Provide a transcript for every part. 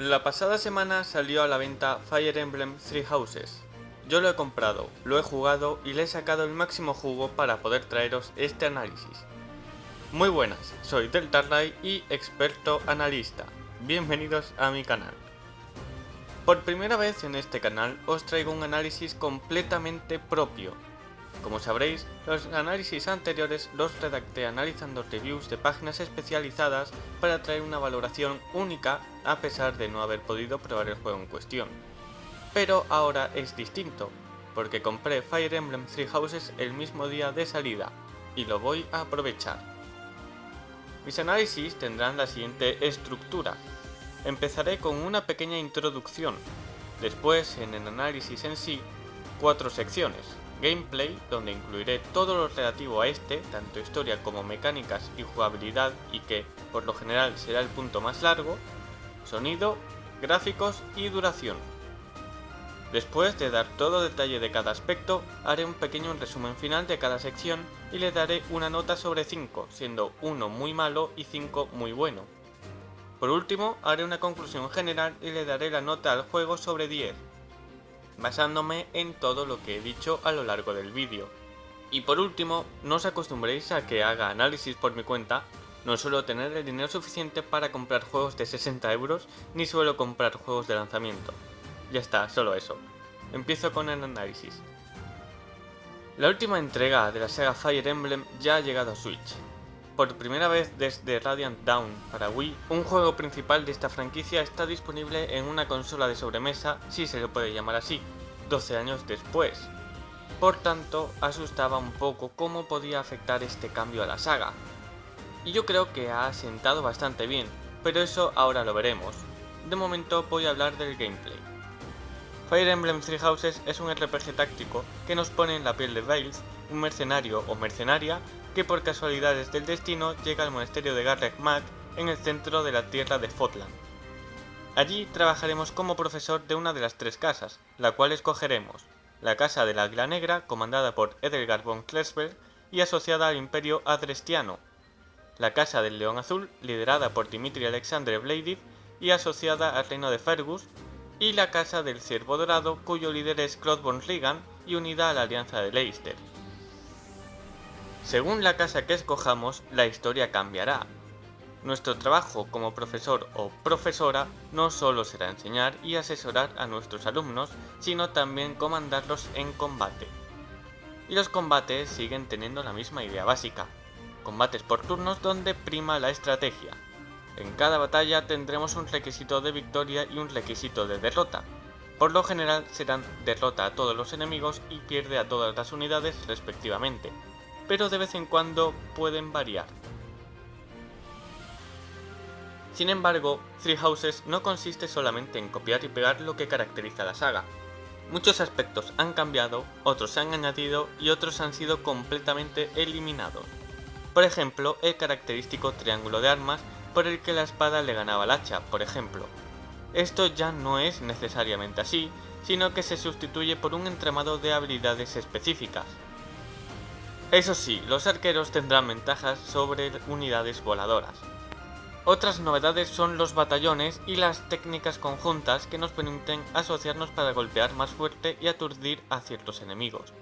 La pasada semana salió a la venta Fire Emblem Three Houses. Yo lo he comprado, lo he jugado y le he sacado el máximo jugo para poder traeros este análisis. Muy buenas, soy Deltarray y experto analista. Bienvenidos a mi canal. Por primera vez en este canal os traigo un análisis completamente propio, como sabréis, los análisis anteriores los redacté analizando reviews de páginas especializadas para traer una valoración única a pesar de no haber podido probar el juego en cuestión. Pero ahora es distinto, porque compré Fire Emblem Three Houses el mismo día de salida, y lo voy a aprovechar. Mis análisis tendrán la siguiente estructura. Empezaré con una pequeña introducción, después en el análisis en sí, cuatro secciones, gameplay, donde incluiré todo lo relativo a este, tanto historia como mecánicas y jugabilidad, y que, por lo general, será el punto más largo, sonido, gráficos y duración. Después de dar todo detalle de cada aspecto, haré un pequeño resumen final de cada sección y le daré una nota sobre 5, siendo 1 muy malo y 5 muy bueno. Por último, haré una conclusión general y le daré la nota al juego sobre 10, basándome en todo lo que he dicho a lo largo del vídeo. Y por último, no os acostumbréis a que haga análisis por mi cuenta, no suelo tener el dinero suficiente para comprar juegos de 60 euros, ni suelo comprar juegos de lanzamiento. Ya está, solo eso. Empiezo con el análisis. La última entrega de la saga Fire Emblem ya ha llegado a Switch. Por primera vez desde Radiant Dawn para Wii, un juego principal de esta franquicia está disponible en una consola de sobremesa, si se lo puede llamar así, 12 años después. Por tanto, asustaba un poco cómo podía afectar este cambio a la saga. Y yo creo que ha asentado bastante bien, pero eso ahora lo veremos. De momento voy a hablar del gameplay. Fire Emblem Three Houses es un RPG táctico que nos pone en la piel de Veils, un mercenario o mercenaria que por casualidades del destino llega al monasterio de Garreg Mag en el centro de la tierra de Fotland. Allí trabajaremos como profesor de una de las tres casas, la cual escogeremos, la casa de la Águila Negra, comandada por Edelgard von Klesberg y asociada al Imperio Adrestiano, la casa del León Azul, liderada por Dimitri Alexandre Bladiv y asociada al reino de Fergus, y la casa del Ciervo Dorado, cuyo líder es Claude von Regan y unida a la Alianza de Leicester. Según la casa que escojamos, la historia cambiará. Nuestro trabajo como profesor o profesora no solo será enseñar y asesorar a nuestros alumnos, sino también comandarlos en combate. Y los combates siguen teniendo la misma idea básica, combates por turnos donde prima la estrategia. En cada batalla tendremos un requisito de victoria y un requisito de derrota. Por lo general serán derrota a todos los enemigos y pierde a todas las unidades respectivamente pero de vez en cuando pueden variar. Sin embargo, Three Houses no consiste solamente en copiar y pegar lo que caracteriza la saga. Muchos aspectos han cambiado, otros se han añadido y otros han sido completamente eliminados. Por ejemplo, el característico triángulo de armas por el que la espada le ganaba al hacha, por ejemplo. Esto ya no es necesariamente así, sino que se sustituye por un entramado de habilidades específicas, eso sí, los arqueros tendrán ventajas sobre unidades voladoras. Otras novedades son los batallones y las técnicas conjuntas que nos permiten asociarnos para golpear más fuerte y aturdir a ciertos enemigos.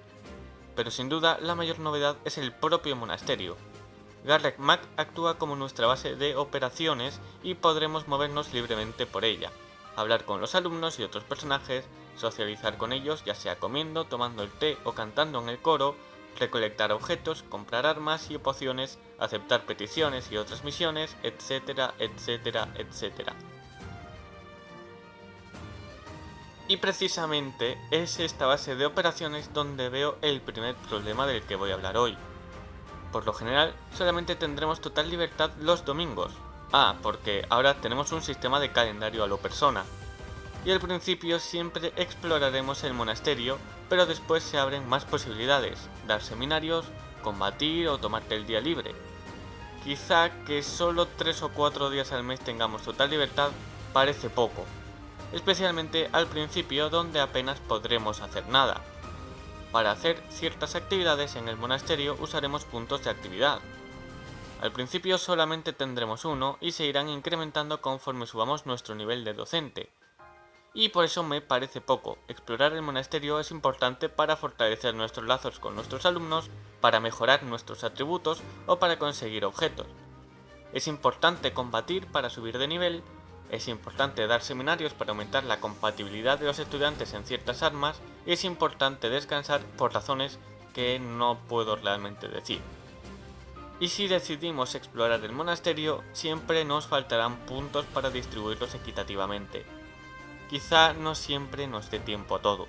Pero sin duda la mayor novedad es el propio monasterio. Garreg Mac actúa como nuestra base de operaciones y podremos movernos libremente por ella, hablar con los alumnos y otros personajes, socializar con ellos ya sea comiendo, tomando el té o cantando en el coro, recolectar objetos, comprar armas y pociones, aceptar peticiones y otras misiones, etcétera, etcétera, etcétera. Y precisamente es esta base de operaciones donde veo el primer problema del que voy a hablar hoy. Por lo general, solamente tendremos total libertad los domingos. Ah, porque ahora tenemos un sistema de calendario a lo persona, y al principio siempre exploraremos el monasterio, pero después se abren más posibilidades, dar seminarios, combatir o tomarte el día libre. Quizá que solo 3 o 4 días al mes tengamos total libertad parece poco, especialmente al principio donde apenas podremos hacer nada. Para hacer ciertas actividades en el monasterio usaremos puntos de actividad. Al principio solamente tendremos uno y se irán incrementando conforme subamos nuestro nivel de docente. Y por eso me parece poco, explorar el monasterio es importante para fortalecer nuestros lazos con nuestros alumnos, para mejorar nuestros atributos o para conseguir objetos. Es importante combatir para subir de nivel, es importante dar seminarios para aumentar la compatibilidad de los estudiantes en ciertas armas y es importante descansar por razones que no puedo realmente decir. Y si decidimos explorar el monasterio, siempre nos faltarán puntos para distribuirlos equitativamente. Quizá no siempre nos dé tiempo todo.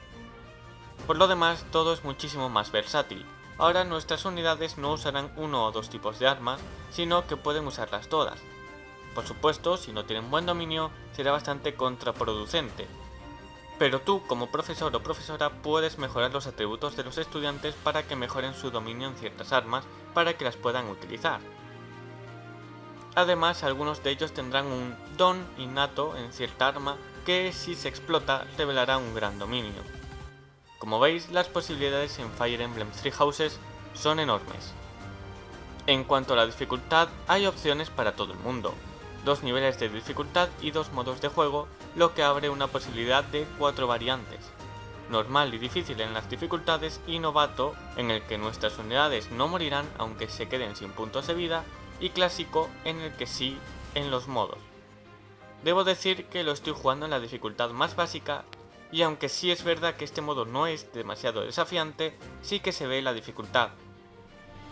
Por lo demás, todo es muchísimo más versátil. Ahora nuestras unidades no usarán uno o dos tipos de armas, sino que pueden usarlas todas. Por supuesto, si no tienen buen dominio, será bastante contraproducente, pero tú, como profesor o profesora, puedes mejorar los atributos de los estudiantes para que mejoren su dominio en ciertas armas para que las puedan utilizar. Además, algunos de ellos tendrán un don innato en cierta arma que, si se explota, revelará un gran dominio. Como veis, las posibilidades en Fire Emblem Three Houses son enormes. En cuanto a la dificultad, hay opciones para todo el mundo, dos niveles de dificultad y dos modos de juego, lo que abre una posibilidad de cuatro variantes. Normal y difícil en las dificultades y novato, en el que nuestras unidades no morirán aunque se queden sin puntos de vida, y clásico, en el que sí en los modos. Debo decir que lo estoy jugando en la dificultad más básica, y aunque sí es verdad que este modo no es demasiado desafiante, sí que se ve la dificultad.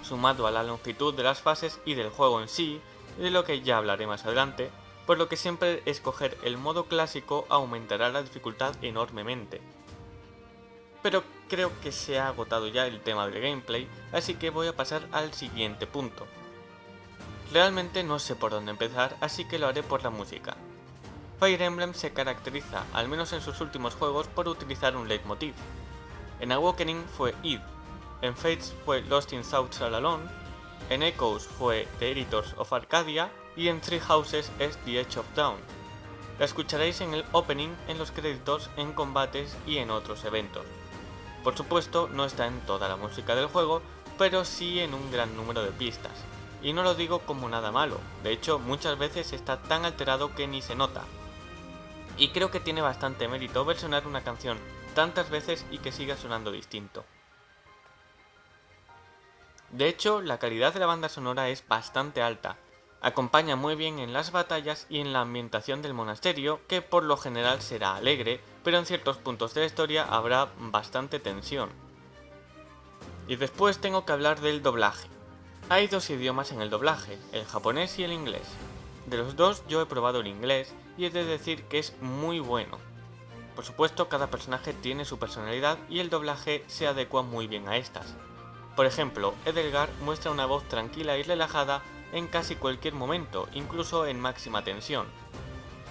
Sumado a la longitud de las fases y del juego en sí, de lo que ya hablaré más adelante, por lo que siempre escoger el modo clásico aumentará la dificultad enormemente. Pero creo que se ha agotado ya el tema del gameplay, así que voy a pasar al siguiente punto. Realmente no sé por dónde empezar, así que lo haré por la música. Fire Emblem se caracteriza, al menos en sus últimos juegos, por utilizar un leitmotiv. En Awakening fue Id, en Fates fue Lost in South Alone, en Echoes fue The Editors of Arcadia y en Three Houses es The Edge of Town. La escucharéis en el opening, en los créditos, en combates y en otros eventos. Por supuesto, no está en toda la música del juego, pero sí en un gran número de pistas. Y no lo digo como nada malo, de hecho muchas veces está tan alterado que ni se nota. Y creo que tiene bastante mérito versionar una canción tantas veces y que siga sonando distinto. De hecho, la calidad de la banda sonora es bastante alta. Acompaña muy bien en las batallas y en la ambientación del monasterio, que por lo general será alegre, pero en ciertos puntos de la historia habrá bastante tensión. Y después tengo que hablar del doblaje. Hay dos idiomas en el doblaje, el japonés y el inglés. De los dos yo he probado el inglés y he de decir que es muy bueno. Por supuesto cada personaje tiene su personalidad y el doblaje se adecua muy bien a estas. Por ejemplo, Edelgar muestra una voz tranquila y relajada en casi cualquier momento, incluso en máxima tensión.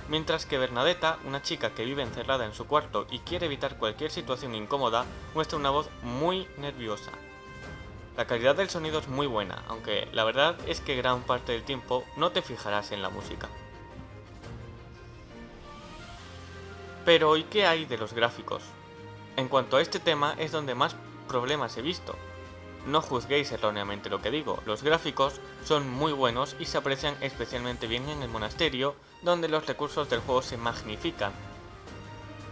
Mientras que Bernadetta, una chica que vive encerrada en su cuarto y quiere evitar cualquier situación incómoda, muestra una voz muy nerviosa. La calidad del sonido es muy buena, aunque la verdad es que gran parte del tiempo no te fijarás en la música. Pero ¿y qué hay de los gráficos? En cuanto a este tema es donde más problemas he visto, no juzguéis erróneamente lo que digo, los gráficos son muy buenos y se aprecian especialmente bien en el monasterio, donde los recursos del juego se magnifican.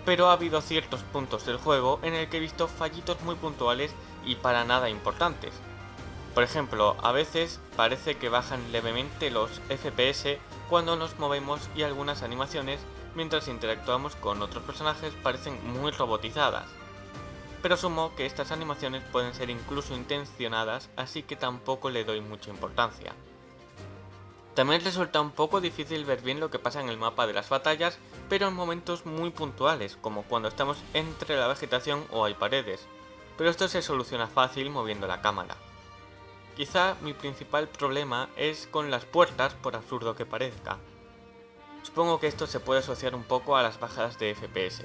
Pero ha habido ciertos puntos del juego en el que he visto fallitos muy puntuales y para nada importantes. Por ejemplo, a veces parece que bajan levemente los FPS cuando nos movemos y algunas animaciones mientras interactuamos con otros personajes parecen muy robotizadas pero asumo que estas animaciones pueden ser incluso intencionadas, así que tampoco le doy mucha importancia. También resulta un poco difícil ver bien lo que pasa en el mapa de las batallas, pero en momentos muy puntuales, como cuando estamos entre la vegetación o hay paredes, pero esto se soluciona fácil moviendo la cámara. Quizá mi principal problema es con las puertas, por absurdo que parezca. Supongo que esto se puede asociar un poco a las bajadas de FPS.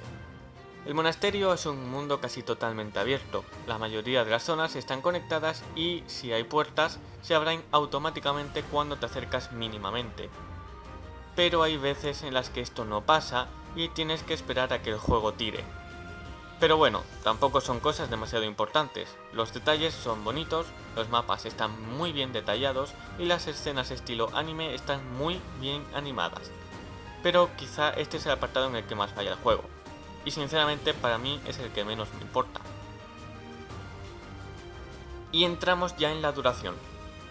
El monasterio es un mundo casi totalmente abierto, la mayoría de las zonas están conectadas y, si hay puertas, se abren automáticamente cuando te acercas mínimamente. Pero hay veces en las que esto no pasa y tienes que esperar a que el juego tire. Pero bueno, tampoco son cosas demasiado importantes, los detalles son bonitos, los mapas están muy bien detallados y las escenas estilo anime están muy bien animadas. Pero quizá este es el apartado en el que más falla el juego, y sinceramente para mí es el que menos me importa. Y entramos ya en la duración.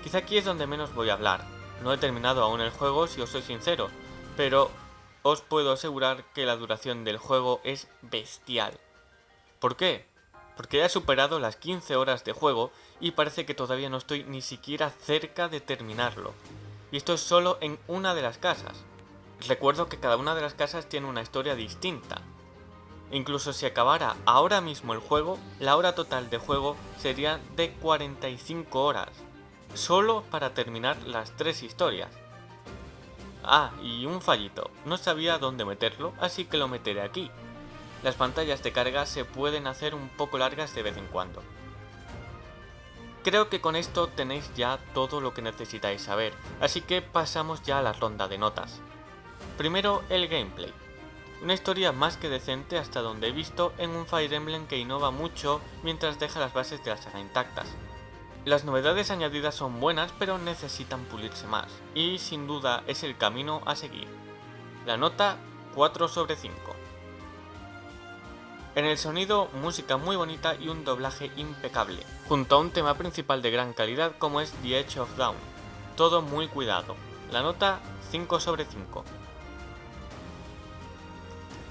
Quizá aquí es donde menos voy a hablar. No he terminado aún el juego si os soy sincero, pero os puedo asegurar que la duración del juego es bestial. ¿Por qué? Porque ya he superado las 15 horas de juego y parece que todavía no estoy ni siquiera cerca de terminarlo. Y esto es solo en una de las casas. Recuerdo que cada una de las casas tiene una historia distinta. Incluso si acabara ahora mismo el juego, la hora total de juego sería de 45 horas. Solo para terminar las tres historias. Ah, y un fallito. No sabía dónde meterlo, así que lo meteré aquí las pantallas de carga se pueden hacer un poco largas de vez en cuando. Creo que con esto tenéis ya todo lo que necesitáis saber, así que pasamos ya a la ronda de notas. Primero el gameplay. Una historia más que decente hasta donde he visto en un Fire Emblem que innova mucho mientras deja las bases de la saga intactas. Las novedades añadidas son buenas pero necesitan pulirse más, y sin duda es el camino a seguir. La nota 4 sobre 5. En el sonido, música muy bonita y un doblaje impecable, junto a un tema principal de gran calidad como es The Edge of Dawn. Todo muy cuidado. La nota 5 sobre 5.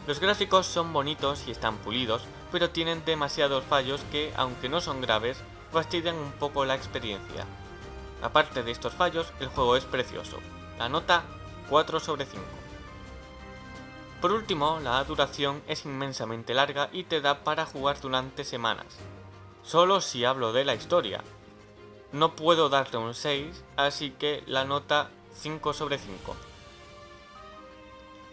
Los gráficos son bonitos y están pulidos, pero tienen demasiados fallos que, aunque no son graves, fastidian un poco la experiencia. Aparte de estos fallos, el juego es precioso. La nota 4 sobre 5. Por último, la duración es inmensamente larga y te da para jugar durante semanas. Solo si hablo de la historia. No puedo darle un 6, así que la nota 5 sobre 5.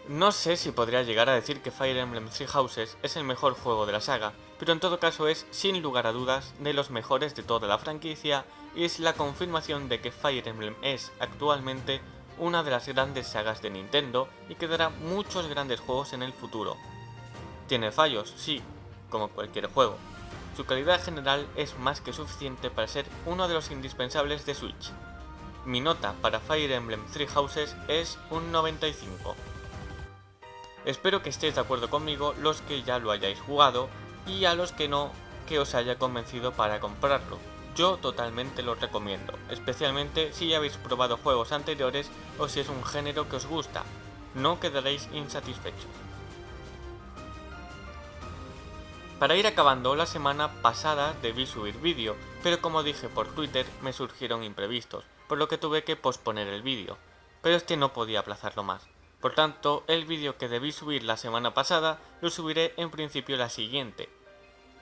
No sé si podría llegar a decir que Fire Emblem Three Houses es el mejor juego de la saga, pero en todo caso es, sin lugar a dudas, de los mejores de toda la franquicia y es la confirmación de que Fire Emblem es, actualmente, una de las grandes sagas de Nintendo y que dará muchos grandes juegos en el futuro. Tiene fallos, sí, como cualquier juego. Su calidad general es más que suficiente para ser uno de los indispensables de Switch. Mi nota para Fire Emblem Three Houses es un 95. Espero que estéis de acuerdo conmigo los que ya lo hayáis jugado y a los que no, que os haya convencido para comprarlo. Yo totalmente lo recomiendo, especialmente si ya habéis probado juegos anteriores o si es un género que os gusta, no quedaréis insatisfechos. Para ir acabando, la semana pasada debí subir vídeo, pero como dije por Twitter me surgieron imprevistos, por lo que tuve que posponer el vídeo, pero es que no podía aplazarlo más. Por tanto, el vídeo que debí subir la semana pasada lo subiré en principio la siguiente,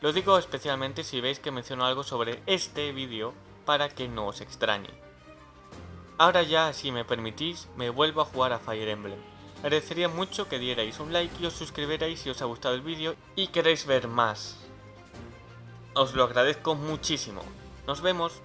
lo digo especialmente si veis que menciono algo sobre este vídeo para que no os extrañe. Ahora ya, si me permitís, me vuelvo a jugar a Fire Emblem. Agradecería mucho que dierais un like y os suscribierais si os ha gustado el vídeo y queréis ver más. Os lo agradezco muchísimo. Nos vemos.